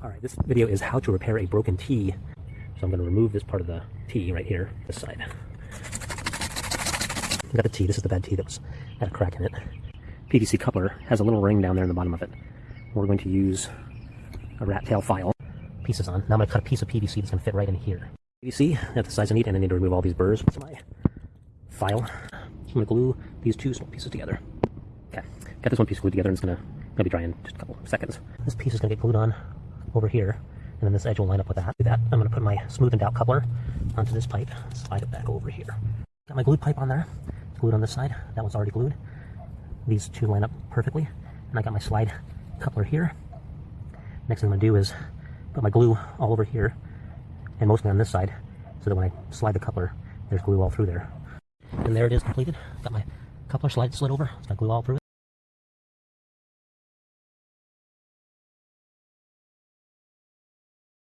All right, this video is how to repair a broken T. So I'm going to remove this part of the T right here, this side. I got the T. This is the bad T that was had a crack in it. PVC coupler has a little ring down there in the bottom of it. We're going to use a rat tail file. Pieces on. Now I'm going to cut a piece of PVC that's going to fit right in here. PVC at the size I need, and I need to remove all these burrs with my file. I'm going to glue these two small pieces together. Okay, got this one piece glued together, and it's going to gonna be dry in just a couple of seconds. This piece is going to get glued on over here, and then this edge will line up with that. That. I'm going to put my smoothened out coupler onto this pipe, slide it back over here. Got my glued pipe on there. It's glued on this side. That one's already glued. These two line up perfectly. And I got my slide coupler here. Next thing I'm going to do is put my glue all over here, and mostly on this side, so that when I slide the coupler, there's glue all through there. And there it is completed. Got my coupler slide slid over. It's got glue all through it.